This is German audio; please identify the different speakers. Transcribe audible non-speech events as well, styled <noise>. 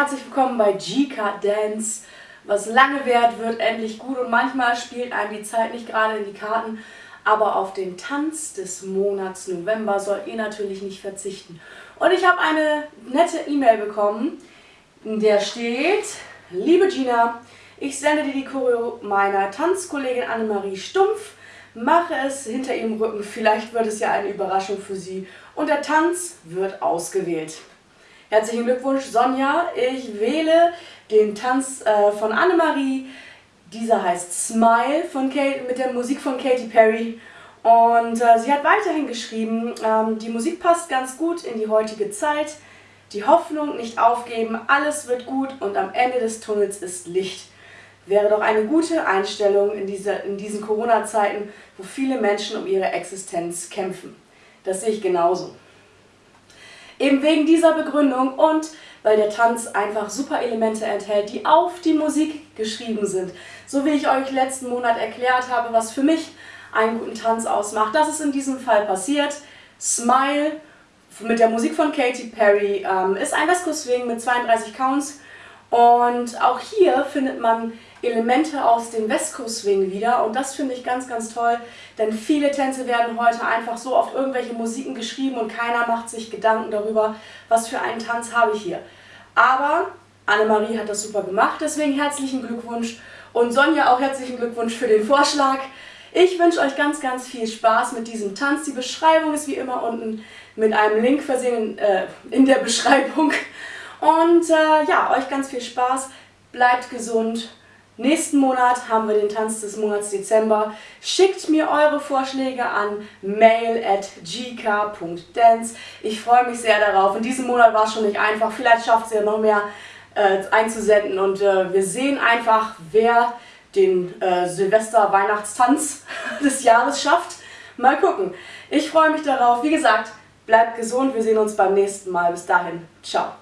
Speaker 1: herzlich willkommen bei G-Card Dance. Was lange währt, wird endlich gut und manchmal spielt einem die Zeit nicht gerade in die Karten. Aber auf den Tanz des Monats November sollt ihr natürlich nicht verzichten. Und ich habe eine nette E-Mail bekommen, in der steht, liebe Gina, ich sende dir die Choreo meiner Tanzkollegin Annemarie Stumpf. Mache es hinter ihrem Rücken, vielleicht wird es ja eine Überraschung für sie. Und der Tanz wird ausgewählt. Herzlichen Glückwunsch, Sonja. Ich wähle den Tanz äh, von Annemarie. Dieser heißt Smile von Kate, mit der Musik von Katy Perry. Und äh, sie hat weiterhin geschrieben, ähm, die Musik passt ganz gut in die heutige Zeit. Die Hoffnung nicht aufgeben, alles wird gut und am Ende des Tunnels ist Licht. Wäre doch eine gute Einstellung in, diese, in diesen Corona-Zeiten, wo viele Menschen um ihre Existenz kämpfen. Das sehe ich genauso. Eben wegen dieser Begründung und weil der Tanz einfach super Elemente enthält, die auf die Musik geschrieben sind. So wie ich euch letzten Monat erklärt habe, was für mich einen guten Tanz ausmacht. Das ist in diesem Fall passiert. Smile mit der Musik von Katy Perry ähm, ist ein West Coast Swing mit 32 Counts und auch hier findet man Elemente aus dem West Coast Swing wieder und das finde ich ganz, ganz toll, denn viele Tänze werden heute einfach so auf irgendwelche Musiken geschrieben und keiner macht sich Gedanken darüber, was für einen Tanz habe ich hier. Aber Annemarie hat das super gemacht, deswegen herzlichen Glückwunsch und Sonja auch herzlichen Glückwunsch für den Vorschlag. Ich wünsche euch ganz, ganz viel Spaß mit diesem Tanz. Die Beschreibung ist wie immer unten mit einem Link versehen äh, in der <laughs> Beschreibung. Und äh, ja, euch ganz viel Spaß, bleibt gesund Nächsten Monat haben wir den Tanz des Monats Dezember. Schickt mir eure Vorschläge an mail at gk.dance. Ich freue mich sehr darauf. In diesem Monat war es schon nicht einfach. Vielleicht schafft es ja noch mehr äh, einzusenden. Und äh, wir sehen einfach, wer den äh, Silvester-Weihnachtstanz <laughs> des Jahres schafft. Mal gucken. Ich freue mich darauf. Wie gesagt, bleibt gesund. Wir sehen uns beim nächsten Mal. Bis dahin. Ciao.